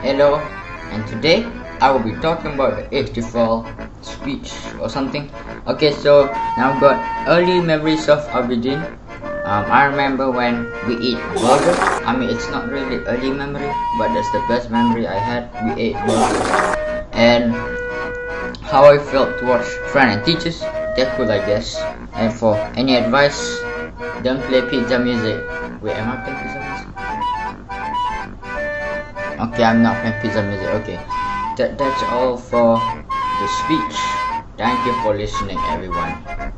Hello, and today I will be talking about the HTFL speech or something. Okay, so now I've got early memories of Abidin. Um, I remember when we eat burger. I mean, it's not really early memory, but that's the best memory I had. We ate burgers, and how I felt towards friends and teachers. They're cool, I guess. And for any advice, don't play pizza music. Wait, am I playing pizza music? Okay, I'm not playing pizza music. Okay, that that's all for the speech. Thank you for listening, everyone.